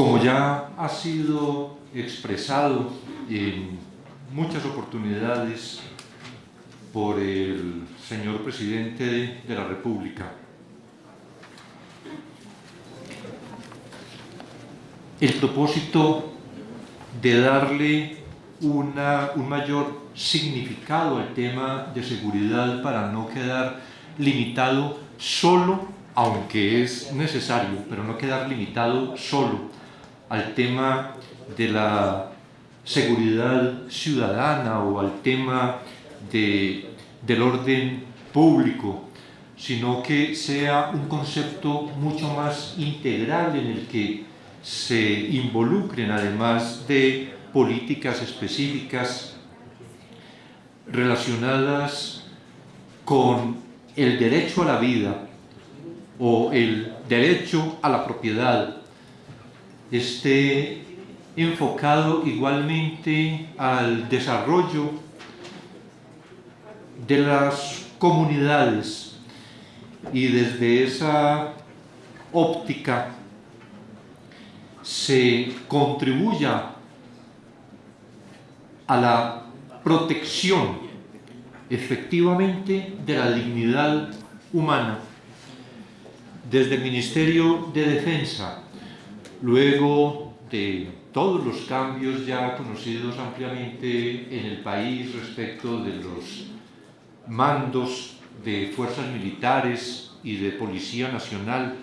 Como ya ha sido expresado en muchas oportunidades por el señor presidente de la República, el propósito de darle un mayor significado al tema de seguridad para no quedar limitado solo, aunque es necesario, pero no quedar limitado solo al tema de la seguridad ciudadana o al tema de, del orden público, sino que sea un concepto mucho más integral en el que se involucren además de políticas específicas relacionadas con el derecho a la vida o el derecho a la propiedad esté enfocado igualmente al desarrollo de las comunidades y desde esa óptica se contribuya a la protección efectivamente de la dignidad humana. Desde el Ministerio de Defensa, luego de todos los cambios ya conocidos ampliamente en el país respecto de los mandos de fuerzas militares y de Policía Nacional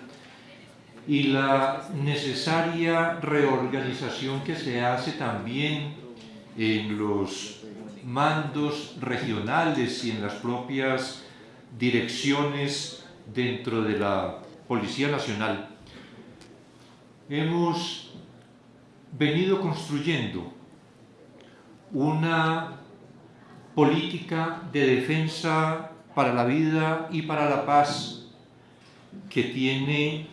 y la necesaria reorganización que se hace también en los mandos regionales y en las propias direcciones dentro de la Policía Nacional. Hemos venido construyendo una política de defensa para la vida y para la paz que tiene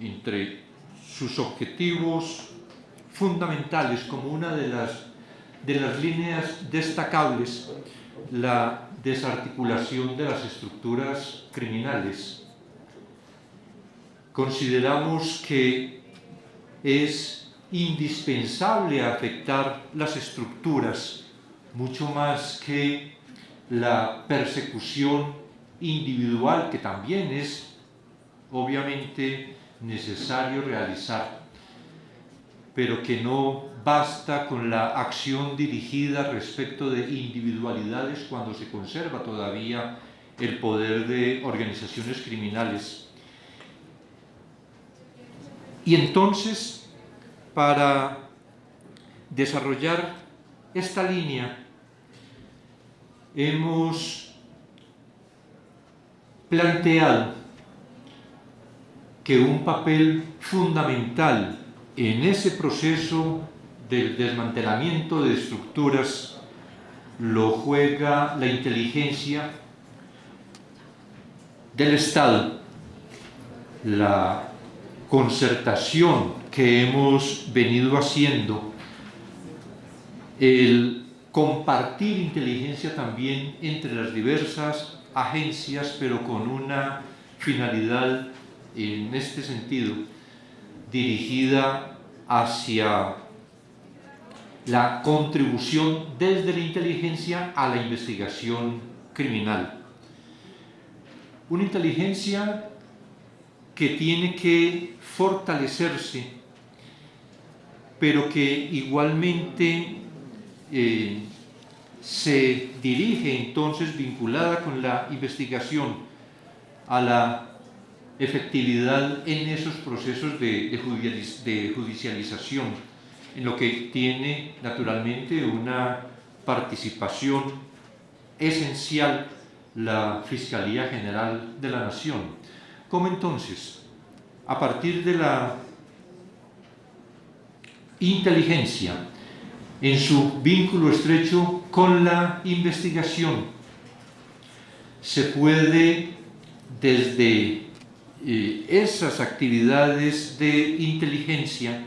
entre sus objetivos fundamentales como una de las, de las líneas destacables la desarticulación de las estructuras criminales. Consideramos que es indispensable afectar las estructuras mucho más que la persecución individual que también es obviamente necesario realizar pero que no basta con la acción dirigida respecto de individualidades cuando se conserva todavía el poder de organizaciones criminales. Y entonces, para desarrollar esta línea, hemos planteado que un papel fundamental en ese proceso del desmantelamiento de estructuras lo juega la inteligencia del Estado, la concertación que hemos venido haciendo, el compartir inteligencia también entre las diversas agencias, pero con una finalidad en este sentido, dirigida hacia la contribución desde la inteligencia a la investigación criminal. Una inteligencia que tiene que fortalecerse, pero que igualmente eh, se dirige entonces vinculada con la investigación a la efectividad en esos procesos de, de, judicialización, en lo que tiene naturalmente una participación esencial la Fiscalía General de la Nación. ¿Cómo entonces, a partir de la inteligencia, en su vínculo estrecho con la investigación, se puede desde esas actividades de inteligencia,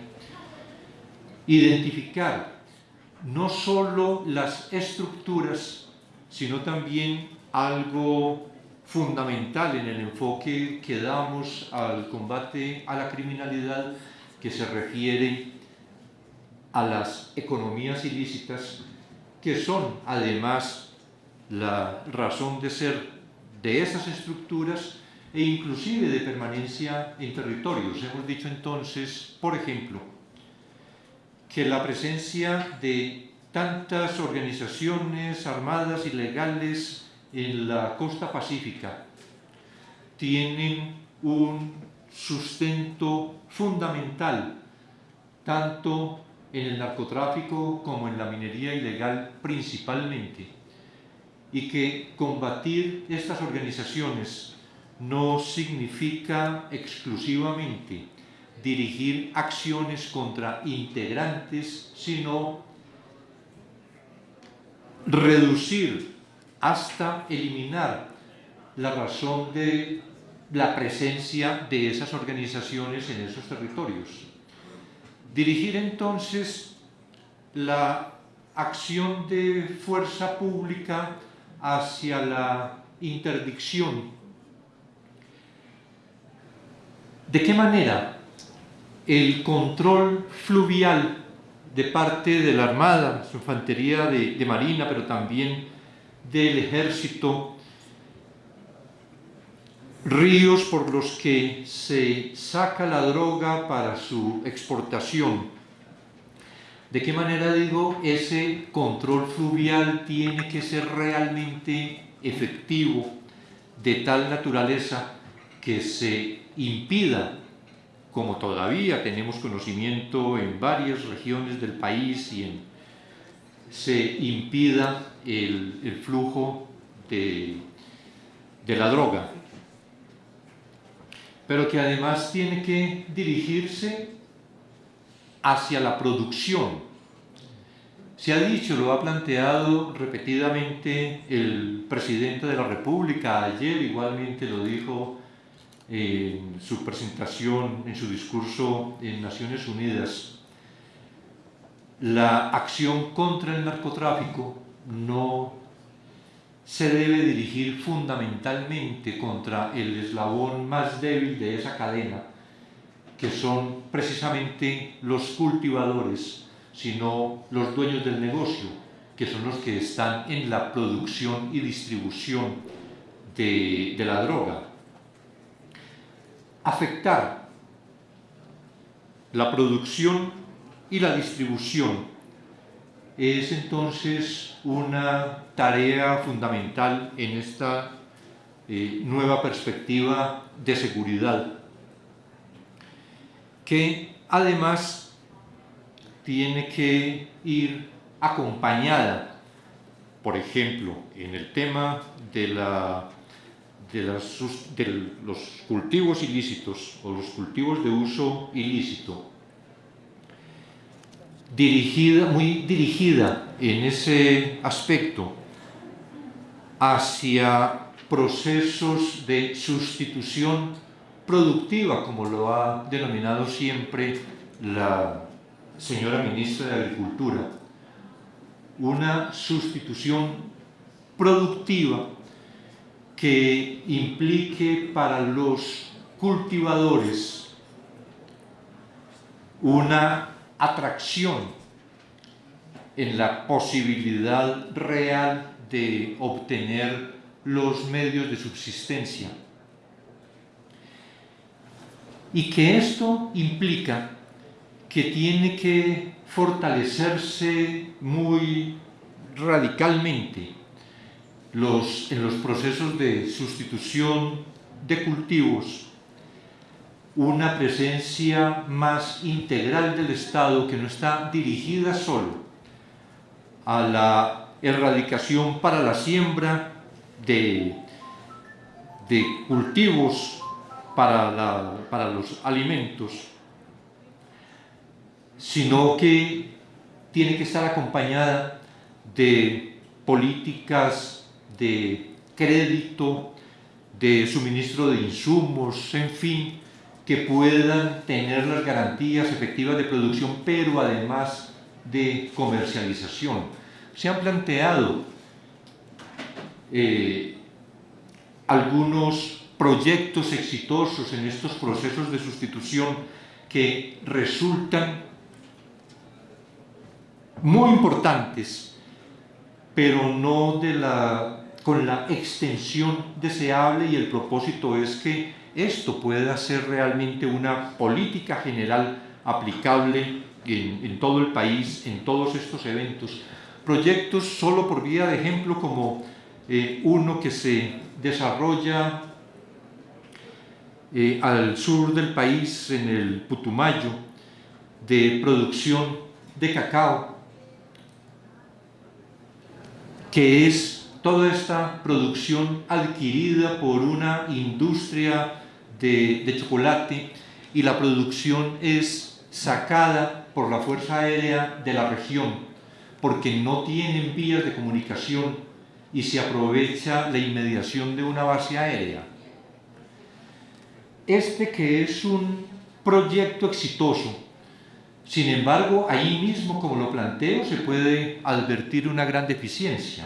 identificar no solo las estructuras, sino también algo fundamental en el enfoque que damos al combate a la criminalidad, que se refiere a las economías ilícitas, que son además la razón de ser de esas estructuras e inclusive de permanencia en territorios. Hemos dicho entonces, por ejemplo, que la presencia de tantas organizaciones armadas ilegales en la costa pacífica tienen un sustento fundamental tanto en el narcotráfico como en la minería ilegal principalmente y que combatir estas organizaciones no significa exclusivamente dirigir acciones contra integrantes, sino reducir hasta eliminar la razón de la presencia de esas organizaciones en esos territorios. Dirigir entonces la acción de fuerza pública hacia la interdicción. ¿De qué manera el control fluvial de parte de la Armada, su infantería de, de Marina, pero también del Ejército, ríos por los que se saca la droga para su exportación. ¿De qué manera digo ese control fluvial tiene que ser realmente efectivo, de tal naturaleza que se impida, como todavía tenemos conocimiento en varias regiones del país y en, se impida el, flujo de, de la droga? pero que además tiene que dirigirse hacia la producción. Se ha dicho, lo ha planteado repetidamente el presidente de la República, ayer igualmente lo dijo en su presentación, en su discurso en Naciones Unidas, la acción contra el narcotráfico no se debe dirigir fundamentalmente contra el eslabón más débil de esa cadena, que son precisamente los cultivadores, sino los dueños del negocio, que son los que están en la producción y distribución de, de la droga. Afectar la producción y la distribución. Es entonces una tarea fundamental en esta eh, nueva perspectiva de seguridad, que además tiene que ir acompañada, por ejemplo, en el tema de, los cultivos ilícitos o los cultivos de uso ilícito, dirigida, muy dirigida en ese aspecto hacia procesos de sustitución productiva, como lo ha denominado siempre la señora ministra de Agricultura. Una sustitución productiva que implique para los cultivadores una atracción en la posibilidad real de obtener los medios de subsistencia. Y que esto implica que tiene que fortalecerse muy radicalmente los, en los procesos de sustitución de cultivos una presencia más integral del Estado que no está dirigida solo a la erradicación para la siembra de, de cultivos para, para los alimentos, sino que tiene que estar acompañada de políticas de crédito, de suministro de insumos, en fin, que puedan tener las garantías efectivas de producción, pero además de comercialización. Se han planteado eh, algunos proyectos exitosos en estos procesos de sustitución que resultan muy importantes, pero no con la extensión deseable y el propósito es que esto pueda ser realmente una política general aplicable en, todo el país, en todos estos eventos. Proyectos solo por vía de ejemplo como eh, uno que se desarrolla eh, al sur del país, en el Putumayo, de producción de cacao, que es toda esta producción adquirida por una industria de, chocolate y la producción es sacada por la Fuerza Aérea de la región porque no tienen vías de comunicación y se aprovecha la inmediación de una base aérea. Este que es un proyecto exitoso, sin embargo, ahí mismo, como lo planteo, se puede advertir una gran deficiencia,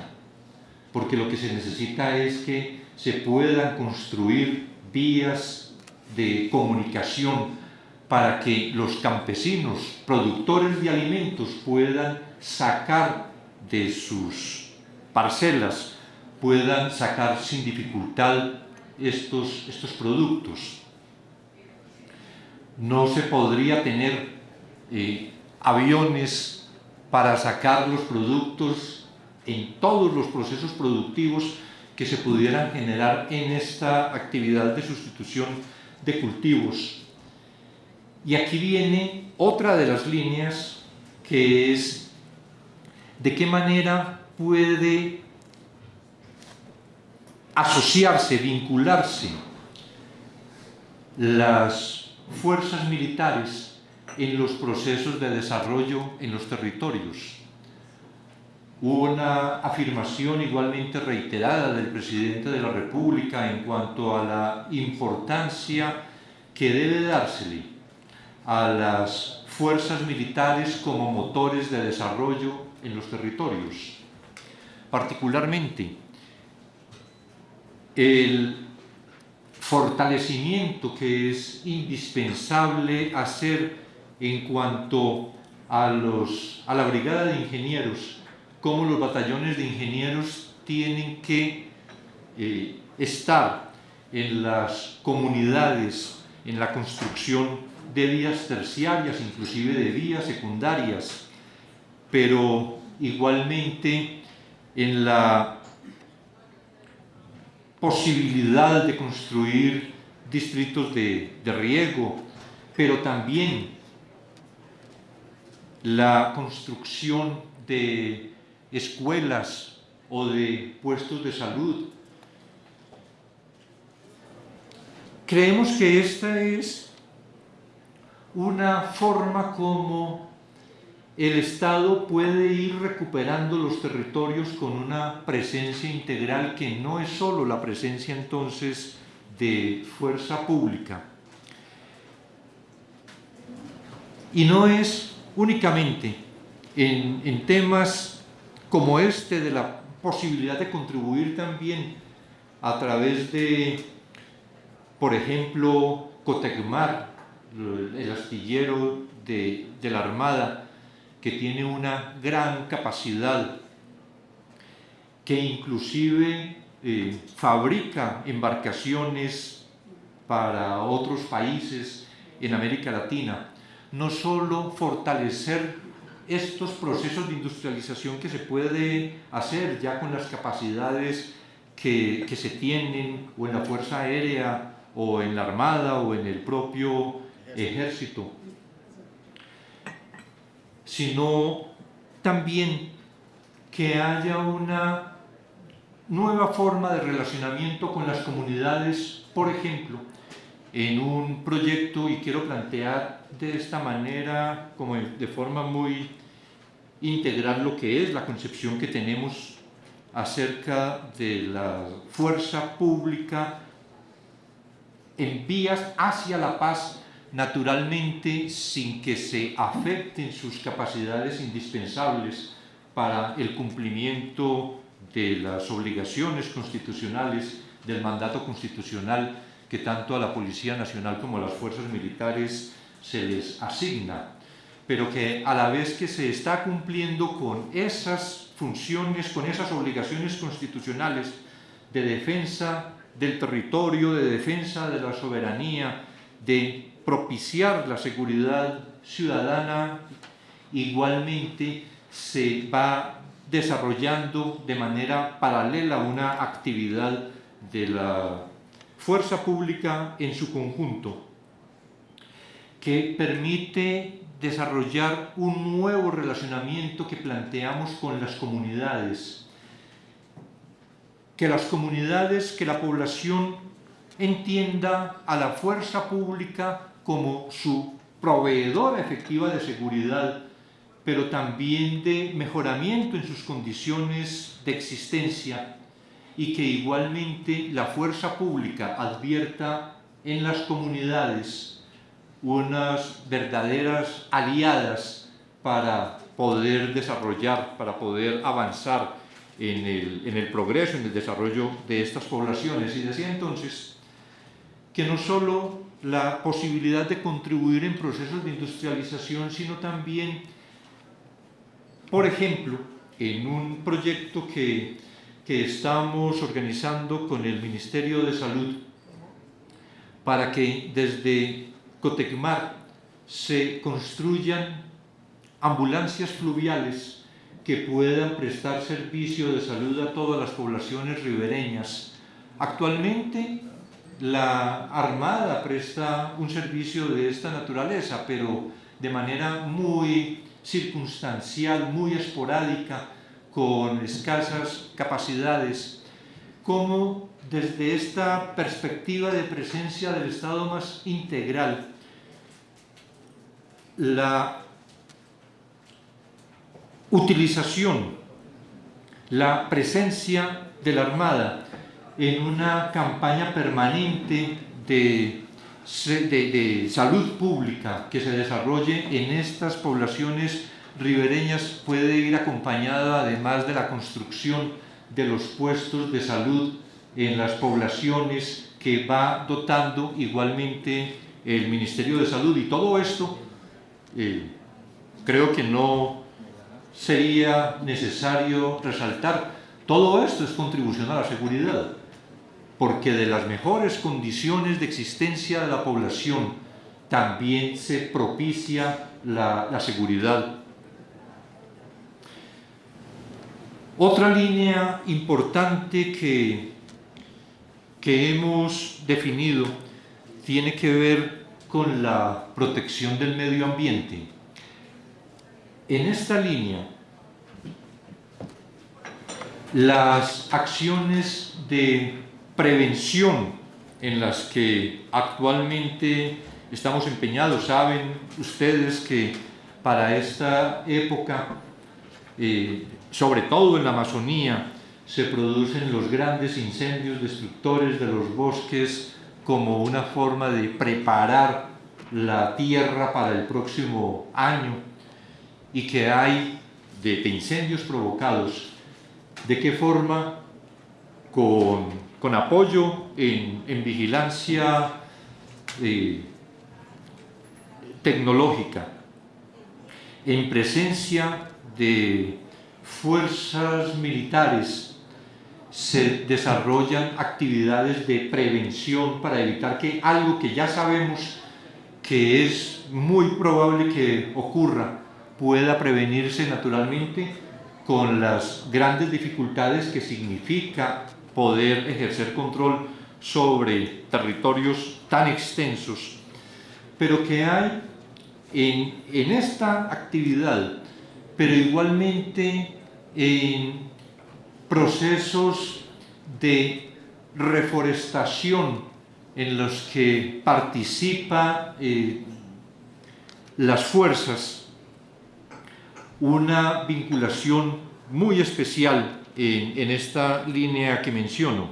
porque lo que se necesita es que se puedan construir vías de comunicación para que los campesinos, productores de alimentos, puedan sacar de sus parcelas, puedan sacar sin dificultad estos, estos productos. No se podría tener eh, aviones para sacar los productos en todos los procesos productivos que se pudieran generar en esta actividad de sustitución de cultivos. Y aquí viene otra de las líneas que es de qué manera puede asociarse, vincularse las fuerzas militares en los procesos de desarrollo en los territorios. Una afirmación igualmente reiterada del presidente de la República en cuanto a la importancia que debe dársele a las fuerzas militares como motores de desarrollo en los territorios. Particularmente, el fortalecimiento que es indispensable hacer en cuanto a, los, a la brigada de ingenieros, como los batallones de ingenieros tienen que eh, estar en las comunidades, en la construcción de vías terciarias, inclusive de vías secundarias, pero igualmente en la posibilidad de construir distritos de riego, pero también la construcción de escuelas o de puestos de salud. Creemos que esta es una forma como el Estado puede ir recuperando los territorios con una presencia integral que no es solo la presencia entonces de fuerza pública. Y no es únicamente en, en temas como este de la posibilidad de contribuir también a través de, por ejemplo, Cotecmar, el astillero de, la Armada, que tiene una gran capacidad, que inclusive eh, fabrica embarcaciones para otros países en América Latina. No solo fortalecer estos procesos de industrialización que se puede hacer ya con las capacidades que, que se tienen o en la Fuerza Aérea o en la Armada o en el propio ejército, sino también que haya una nueva forma de relacionamiento con las comunidades, por ejemplo, en un proyecto, y quiero plantear de esta manera, como de forma muy integral, lo que es la concepción que tenemos acerca de la fuerza pública en vías hacia la paz naturalmente sin que se afecten sus capacidades indispensables para el cumplimiento de las obligaciones constitucionales del mandato constitucional que tanto a la Policía Nacional como a las fuerzas militares se les asigna, pero que a la vez que se está cumpliendo con esas funciones, con esas obligaciones constitucionales de defensa del territorio, de defensa de la soberanía, de propiciar la seguridad ciudadana, igualmente se va desarrollando de manera paralela una actividad de la fuerza pública en su conjunto, que permite desarrollar un nuevo relacionamiento que planteamos con las comunidades, que las comunidades, que la población entienda a la fuerza pública como su proveedora efectiva de seguridad, pero también de mejoramiento en sus condiciones de existencia y que igualmente la fuerza pública advierta en las comunidades unas verdaderas aliadas para poder desarrollar, para poder avanzar en el, en el progreso, en el desarrollo de estas poblaciones. Y decía entonces que no solo la posibilidad de contribuir en procesos de industrialización, sino también, por ejemplo, en un proyecto que, que estamos organizando con el Ministerio de Salud para que desde Cotecmar se construyan ambulancias fluviales que puedan prestar servicio de salud a todas las poblaciones ribereñas. Actualmente la Armada presta un servicio de esta naturaleza, pero de manera muy circunstancial, muy esporádica, con escasas capacidades, como desde esta perspectiva de presencia del Estado más integral, la utilización, la presencia de la Armada en una campaña permanente de, salud pública que se desarrolle en estas poblaciones ribereñas puede ir acompañada además de la construcción de los puestos de salud en las poblaciones que va dotando igualmente el Ministerio de Salud. Y todo esto eh, creo que no sería necesario resaltar todo esto es contribución a la seguridad porque de las mejores condiciones de existencia de la población también se propicia la, la seguridad. Otra línea importante que, que hemos definido tiene que ver con la protección del medio ambiente. En esta línea, las acciones de prevención en las que actualmente estamos empeñados. Saben ustedes que para esta época, eh, sobre todo en la Amazonía, se producen los grandes incendios destructores de los bosques como una forma de preparar la tierra para el próximo año y que hay de, incendios provocados, de qué forma con con apoyo en, vigilancia eh, tecnológica, en presencia de fuerzas militares, se desarrollan actividades de prevención para evitar que algo que ya sabemos que es muy probable que ocurra pueda prevenirse naturalmente con las grandes dificultades que significa poder ejercer control sobre territorios tan extensos, pero que hay en, en esta actividad, pero igualmente en procesos de reforestación en los que participa eh, las fuerzas, una vinculación muy especial en, esta línea que menciono.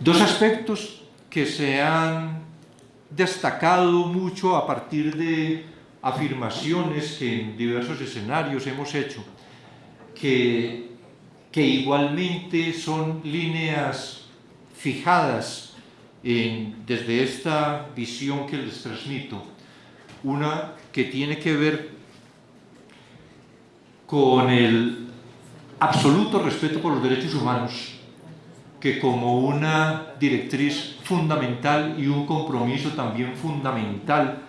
Dos aspectos que se han destacado mucho a partir de afirmaciones que en diversos escenarios hemos hecho, que, que igualmente son líneas fijadas desde esta visión que les transmito, una que tiene que ver con el absoluto respeto por los derechos humanos, que como una directriz fundamental y un compromiso también fundamental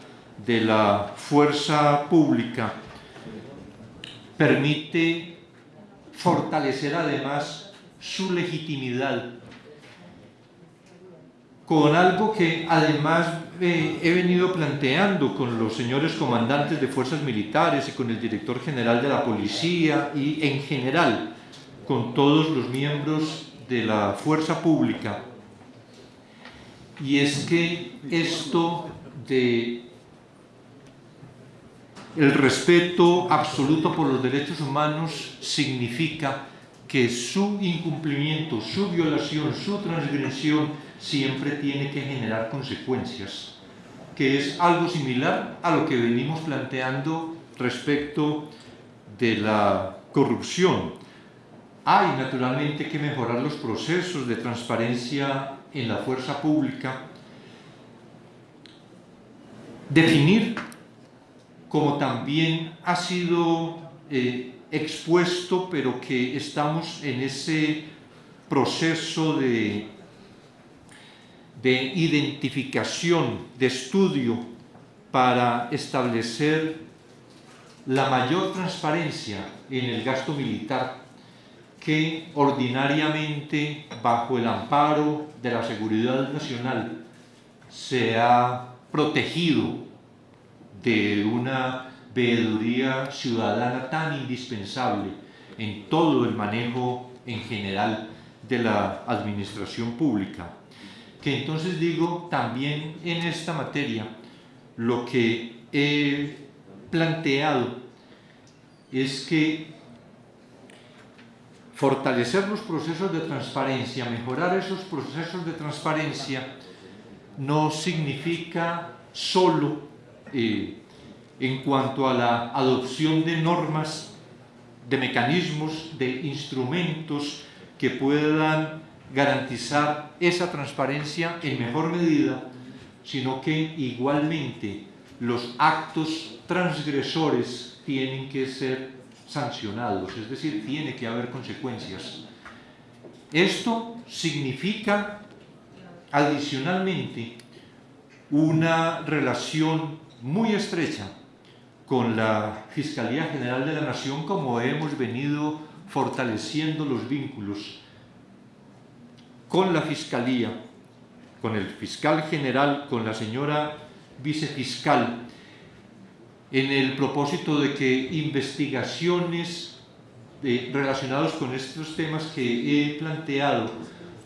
de la fuerza pública, permite fortalecer además su legitimidad con algo que además eh, he venido planteando con los señores comandantes de fuerzas militares y con el director general de la policía y en general con todos los miembros de la fuerza pública. Y es que esto de el respeto absoluto por los derechos humanos significa que su incumplimiento, su violación, su transgresión siempre tiene que generar consecuencias, que es algo similar a lo que venimos planteando respecto de la corrupción. Hay naturalmente que mejorar los procesos de transparencia en la fuerza pública, definir, como también ha sido eh, expuesto, pero que estamos en ese proceso de, de identificación, de estudio, para establecer la mayor transparencia en el gasto militar que ordinariamente bajo el amparo de la seguridad nacional se ha protegido de una veeduría ciudadana tan indispensable en todo el manejo en general de la administración pública. Que entonces digo, también en esta materia, lo que he planteado es que fortalecer los procesos de transparencia, mejorar esos procesos de transparencia, no significa solo en cuanto a la adopción de normas, de mecanismos, de instrumentos que puedan garantizar esa transparencia en mejor medida, sino que igualmente los actos transgresores tienen que ser sancionados, es decir, tiene que haber consecuencias. Esto significa adicionalmente una relación muy estrecha con la Fiscalía General de la Nación como hemos venido fortaleciendo los vínculos con la Fiscalía, con el fiscal general, con la señora vicefiscal, en el propósito de que investigaciones eh, relacionadas con estos temas que he planteado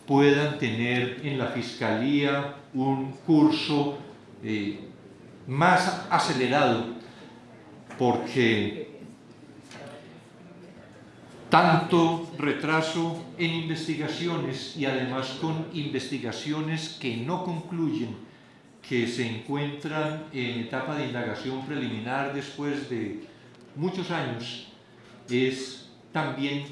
puedan tener en la Fiscalía un curso eh, más acelerado porque tanto retraso en investigaciones y además con investigaciones que no concluyen, que se encuentran en etapa de indagación preliminar después de muchos años, es también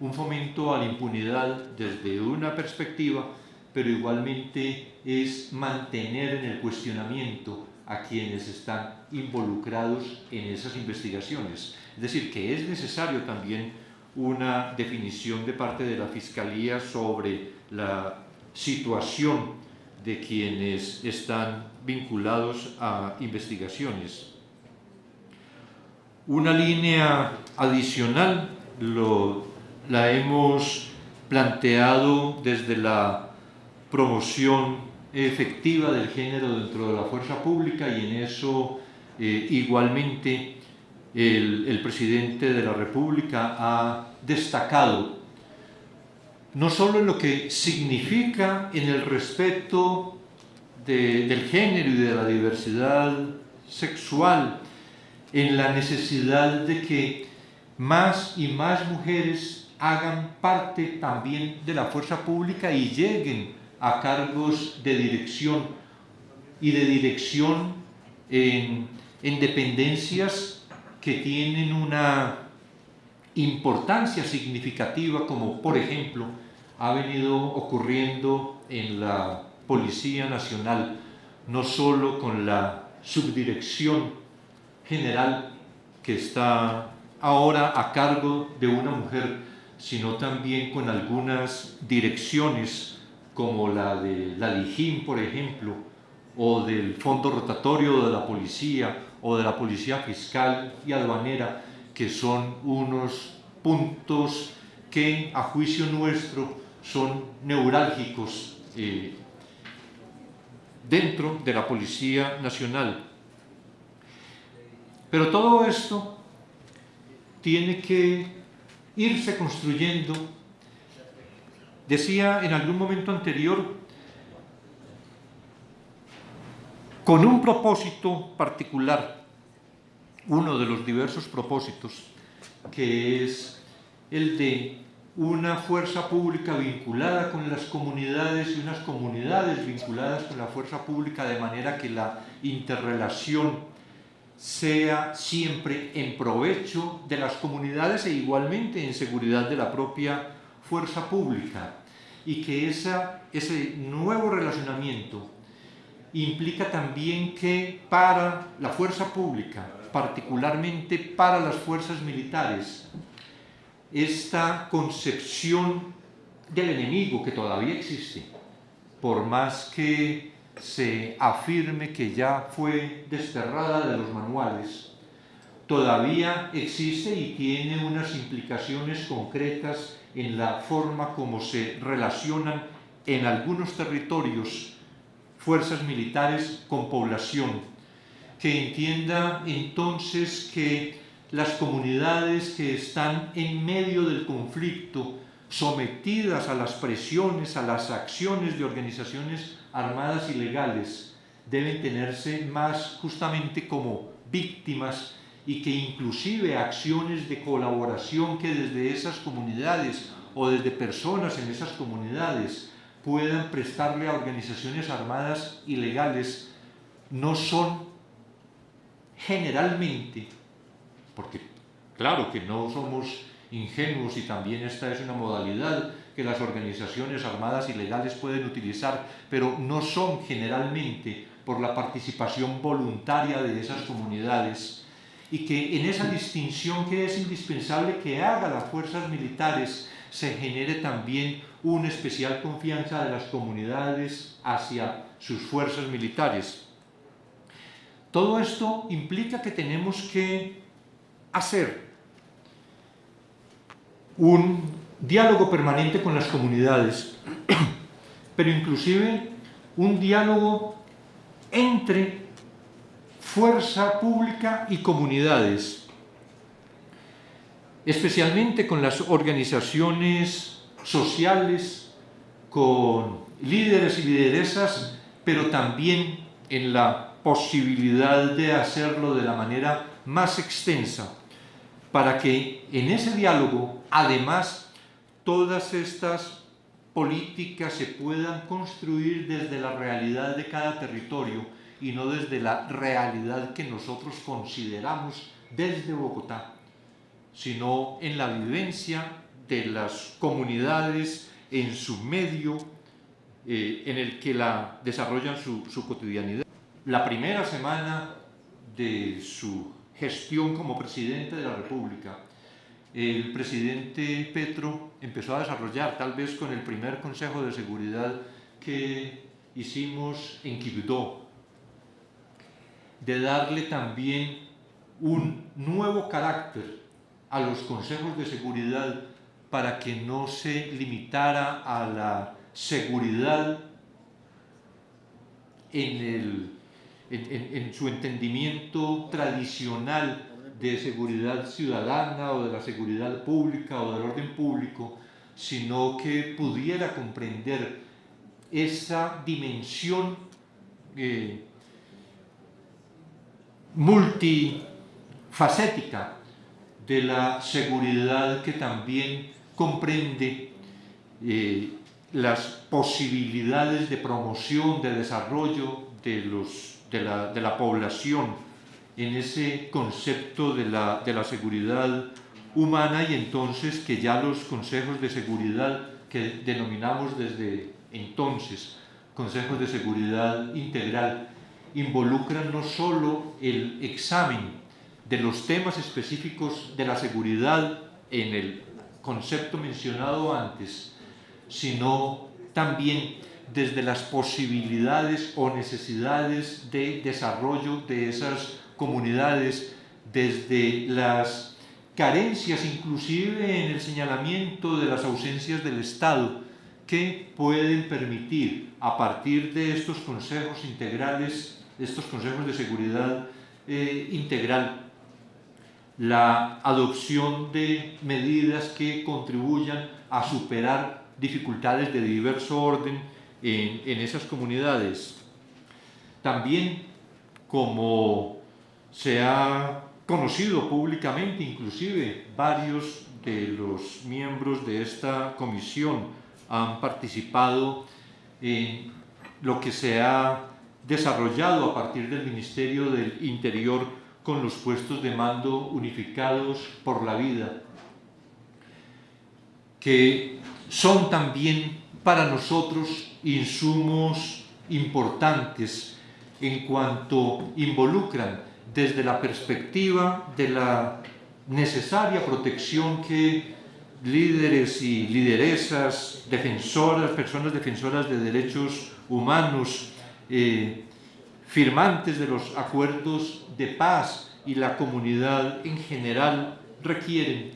un fomento a la impunidad desde una perspectiva, pero igualmente es mantener en el cuestionamiento a quienes están involucrados en esas investigaciones. Es decir, que es necesario también una definición de parte de la Fiscalía sobre la situación de quienes están vinculados a investigaciones. Una línea adicional lo, la hemos planteado desde la promoción efectiva del género dentro de la fuerza pública y en eso eh, igualmente el, presidente de la República ha destacado no solo en lo que significa en el respeto de, del género y de la diversidad sexual, en la necesidad de que más y más mujeres hagan parte también de la fuerza pública y lleguen a cargos de dirección y de dirección en, en dependencias que tienen una importancia significativa como por ejemplo ha venido ocurriendo en la Policía Nacional, no solo con la subdirección general que está ahora a cargo de una mujer, sino también con algunas direcciones como la de la LIJIM, por ejemplo, o del Fondo Rotatorio de la Policía, o de la Policía Fiscal y Aduanera, que son unos puntos que a juicio nuestro son neurálgicos eh, dentro de la Policía Nacional. Pero todo esto tiene que irse construyendo. Decía en algún momento anterior, con un propósito particular, uno de los diversos propósitos, que es el de una fuerza pública vinculada con las comunidades y unas comunidades vinculadas con la fuerza pública de manera que la interrelación sea siempre en provecho de las comunidades e igualmente en seguridad de la propia fuerza pública y que ese nuevo relacionamiento implica también que para la fuerza pública, particularmente para las fuerzas militares, esta concepción del enemigo que todavía existe, por más que se afirme que ya fue desterrada de los manuales, todavía existe y tiene unas implicaciones concretas en la forma como se relacionan en algunos territorios fuerzas militares con población, que entienda entonces que las comunidades que están en medio del conflicto, sometidas a las presiones, a las acciones de organizaciones armadas ilegales, deben tenerse más justamente como víctimas y que inclusive acciones de colaboración que desde esas comunidades o desde personas en esas comunidades puedan prestarle a organizaciones armadas ilegales no son generalmente porque claro que no somos ingenuos y también esta es una modalidad que las organizaciones armadas ilegales pueden utilizar, pero no son generalmente por la participación voluntaria de esas comunidades y que en esa distinción que es indispensable que haga las fuerzas militares se genere también una especial confianza de las comunidades hacia sus fuerzas militares. Todo esto implica que tenemos que hacer un diálogo permanente con las comunidades, pero inclusive un diálogo entre fuerza pública y comunidades, especialmente con las organizaciones sociales, con líderes y lideresas, pero también en la posibilidad de hacerlo de la manera más extensa para que en ese diálogo, además, todas estas políticas se puedan construir desde la realidad de cada territorio y no desde la realidad que nosotros consideramos desde Bogotá, sino en la vivencia de las comunidades, en su medio, eh, en el que la desarrollan su, su cotidianidad. La primera semana de su gestión como presidente de la República, el presidente Petro empezó a desarrollar, tal vez con el primer Consejo de Seguridad que hicimos en Quibdó, de darle también un nuevo carácter a los consejos de seguridad para que no se limitara a la seguridad en el en, su entendimiento tradicional de seguridad ciudadana o de la seguridad pública o del orden público, sino que pudiera comprender esa dimensión eh, multifacética de la seguridad que también comprende eh, las posibilidades de promoción, de desarrollo de los de la, de la población en ese concepto de la, de la seguridad humana y entonces que ya los consejos de seguridad que denominamos desde entonces consejos de seguridad integral involucran no solo el examen de los temas específicos de la seguridad en el concepto mencionado antes, sino también desde las posibilidades o necesidades de desarrollo de esas comunidades, desde las carencias inclusive en el señalamiento de las ausencias del Estado que pueden permitir a partir de estos consejos integrales, estos consejos de seguridad eh, integral, la adopción de medidas que contribuyan a superar dificultades de diverso orden en, en esas comunidades. También, como se ha conocido públicamente, inclusive varios de los miembros de esta comisión han participado en lo que se ha desarrollado a partir del Ministerio del Interior con los puestos de mando unificados por la vida, que son también para nosotros insumos importantes en cuanto involucran desde la perspectiva de la necesaria protección que líderes y lideresas, defensoras, personas defensoras de derechos humanos, eh, firmantes de los acuerdos de paz y la comunidad en general requieren,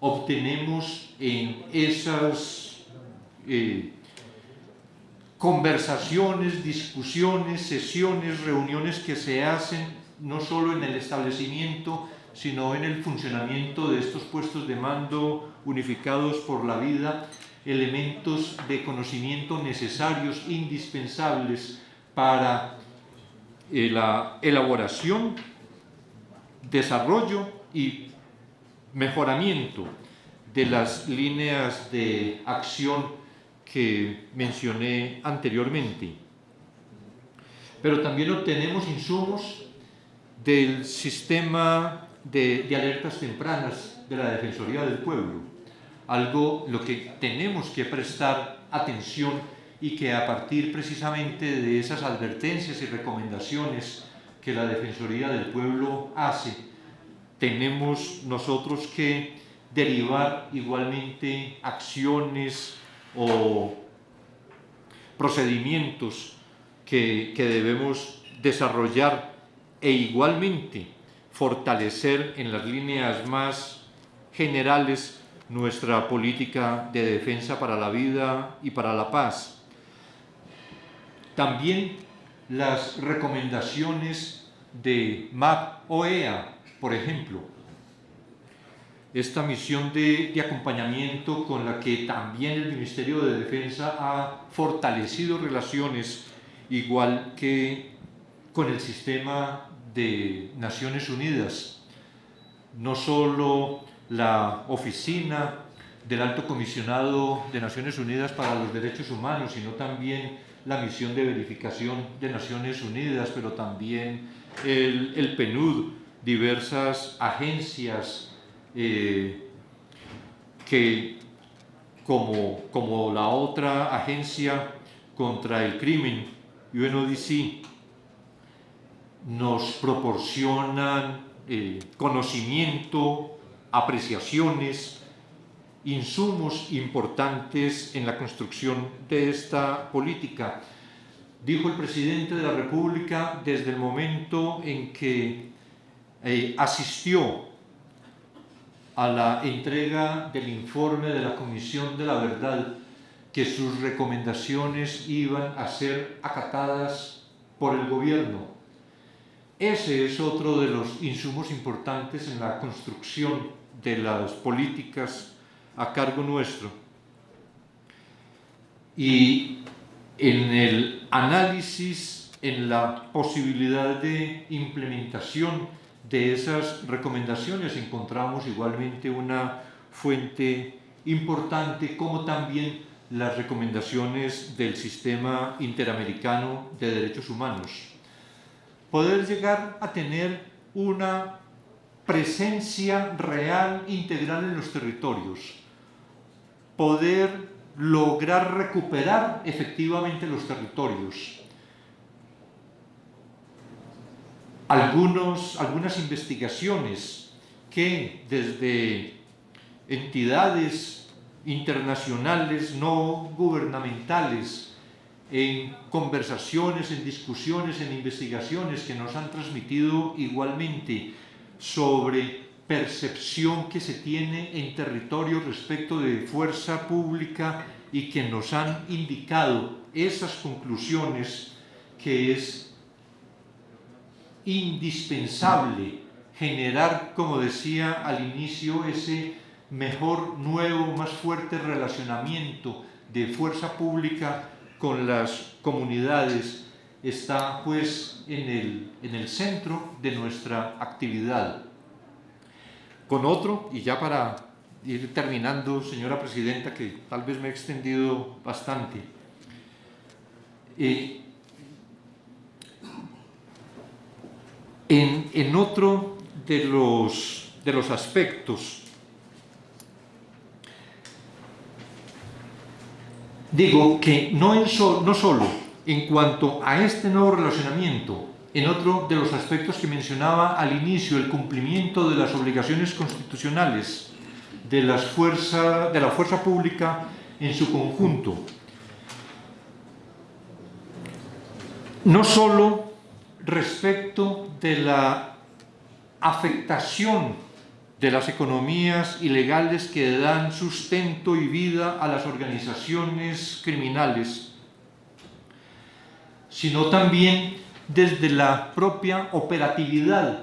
obtenemos en esas eh, conversaciones, discusiones, sesiones, reuniones que se hacen no solo en el establecimiento, sino en el funcionamiento de estos puestos de mando unificados por la vida, elementos de conocimiento necesarios, indispensables para eh, la elaboración, desarrollo y mejoramiento de las líneas de acción que mencioné anteriormente. Pero también obtenemos insumos del sistema de, de, alertas tempranas de la Defensoría del Pueblo, algo lo que tenemos que prestar atención y que a partir precisamente de esas advertencias y recomendaciones que la Defensoría del Pueblo hace, tenemos nosotros que derivar igualmente acciones o procedimientos que, que debemos desarrollar e igualmente fortalecer en las líneas más generales nuestra política de defensa para la vida y para la paz también las recomendaciones de MAP OEA, por ejemplo, esta misión de, de, acompañamiento con la que también el Ministerio de Defensa ha fortalecido relaciones, igual que con el sistema de Naciones Unidas. No solo la oficina del Alto Comisionado de Naciones Unidas para los Derechos Humanos, sino también la misión de verificación de Naciones Unidas, pero también el, el PNUD, diversas agencias eh, que, como, como la otra agencia contra el crimen, UNODC, nos proporcionan eh, conocimiento, apreciaciones, insumos importantes en la construcción de esta política. Dijo el presidente de la República desde el momento en que eh, asistió a la entrega del informe de la Comisión de la Verdad que sus recomendaciones iban a ser acatadas por el gobierno. Ese es otro de los insumos importantes en la construcción de las políticas a cargo nuestro. Y en el análisis, en la posibilidad de implementación de esas recomendaciones encontramos igualmente una fuente importante como también las recomendaciones del Sistema Interamericano de Derechos Humanos. Poder llegar a tener una presencia real integral en los territorios, poder lograr recuperar efectivamente los territorios. Algunos, algunas investigaciones que desde entidades internacionales no gubernamentales, en conversaciones, en discusiones, en investigaciones que nos han transmitido igualmente sobre percepción que se tiene en territorio respecto de fuerza pública y que nos han indicado esas conclusiones que es indispensable generar, como decía al inicio, ese mejor, nuevo, más fuerte relacionamiento de fuerza pública con las comunidades está pues en el, en el centro de nuestra actividad. Con otro, y ya para ir terminando, señora Presidenta, que tal vez me he extendido bastante, eh, en, en, otro de los, de los aspectos, digo que no, en solo en cuanto a este nuevo relacionamiento en otro de los aspectos que mencionaba al inicio, el cumplimiento de las obligaciones constitucionales de, de la fuerza pública en su conjunto. No solo respecto de la afectación de las economías ilegales que dan sustento y vida a las organizaciones criminales, sino también desde la propia operatividad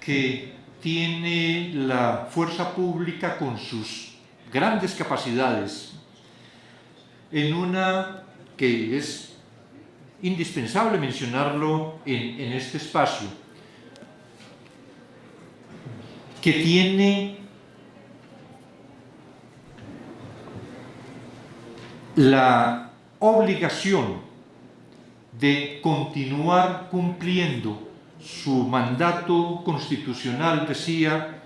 que tiene la fuerza pública con sus grandes capacidades en una que es indispensable mencionarlo en, este espacio, que tiene la obligación de continuar cumpliendo su mandato constitucional, decía,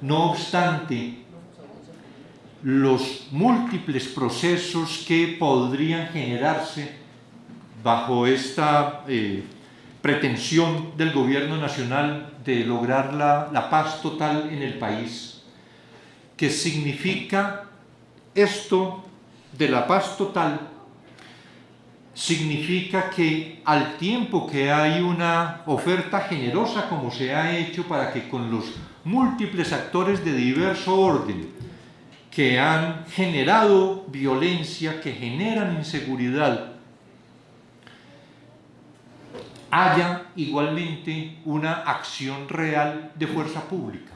no obstante los múltiples procesos que podrían generarse bajo esta eh, pretensión del gobierno nacional de lograr la, la paz total en el país, que significa esto de la paz total significa que al tiempo que hay una oferta generosa como se ha hecho para que con los múltiples actores de diverso orden que han generado violencia, que generan inseguridad, haya igualmente una acción real de fuerza pública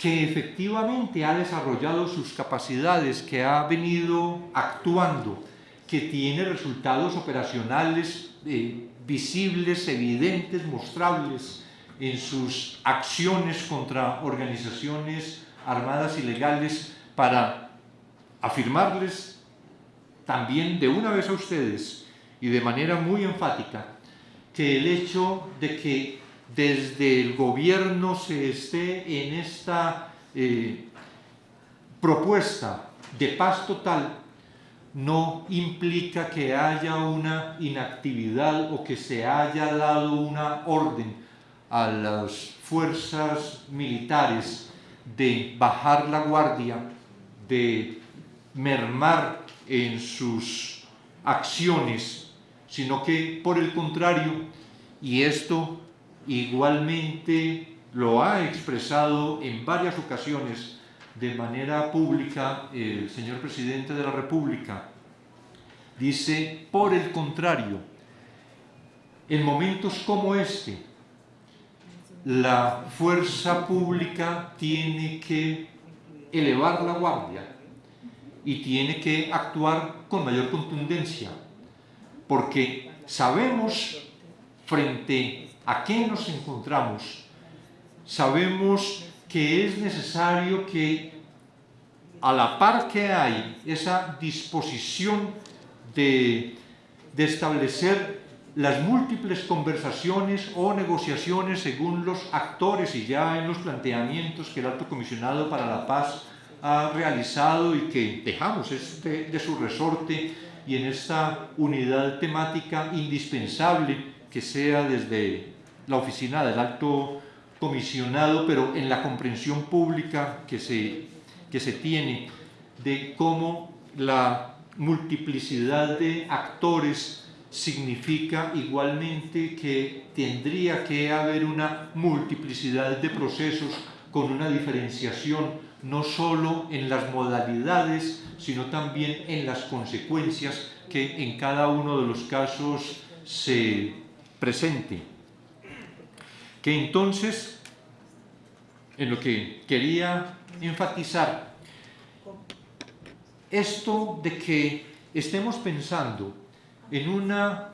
que efectivamente ha desarrollado sus capacidades, que ha venido actuando que tiene resultados operacionales eh, visibles, evidentes, mostrables en sus acciones contra organizaciones armadas ilegales para afirmarles también de una vez a ustedes y de manera muy enfática que el hecho de que desde el gobierno se esté en esta eh, propuesta de paz total no implica que haya una inactividad o que se haya dado una orden a las fuerzas militares de bajar la guardia, de mermar en sus acciones, sino que por el contrario, y esto igualmente lo ha expresado en varias ocasiones de manera pública el señor presidente de la República. Dice, por el contrario, en momentos como este, la fuerza pública tiene que elevar la guardia y tiene que actuar con mayor contundencia, porque sabemos frente a qué nos encontramos, sabemos que es necesario que a la par que hay esa disposición de, establecer las múltiples conversaciones o negociaciones según los actores y ya en los planteamientos que el Alto Comisionado para la Paz ha realizado y que dejamos este de su resorte y en esta unidad temática indispensable que sea desde la oficina del alto comisionado, pero en la comprensión pública que se, que se tiene de cómo la multiplicidad de actores significa igualmente que tendría que haber una multiplicidad de procesos con una diferenciación no solo en las modalidades, sino también en las consecuencias que en cada uno de los casos se presente. Que entonces, en lo que quería enfatizar, esto de que estemos pensando en una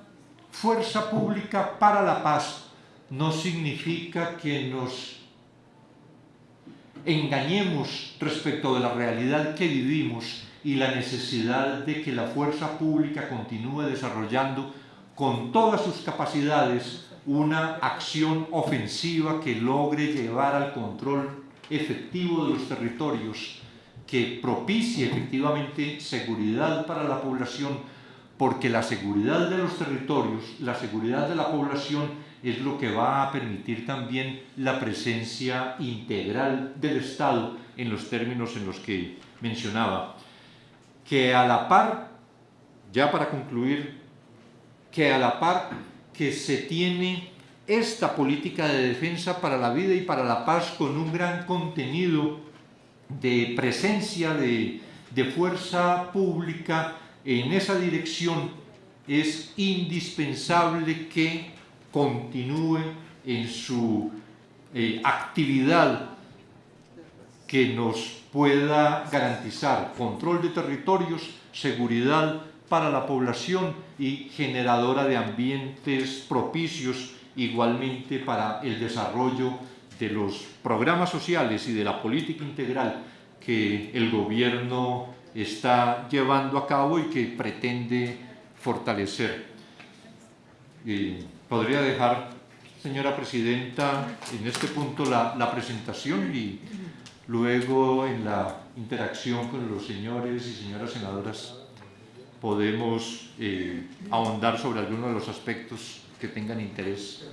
fuerza pública para la paz no significa que nos engañemos respecto de la realidad que vivimos y la necesidad de que la fuerza pública continúe desarrollando con todas sus capacidades una acción ofensiva que logre llevar al control efectivo de los territorios, que propicie efectivamente seguridad para la población, porque la seguridad de los territorios, la seguridad de la población es lo que va a permitir también la presencia integral del Estado en los términos en los que mencionaba. Que a la par, ya para concluir, que a la par que se tiene esta política de defensa para la vida y para la paz con un gran contenido de presencia de, de fuerza pública en esa dirección, es indispensable que continúe en su eh, actividad que nos pueda garantizar control de territorios, seguridad para la población y generadora de ambientes propicios igualmente para el desarrollo de los programas sociales y de la política integral que el gobierno está llevando a cabo y que pretende fortalecer. Eh, podría dejar, señora presidenta, en este punto la, la presentación y luego en la interacción con los señores y señoras senadoras podemos eh, ahondar sobre algunos de los aspectos que tengan interés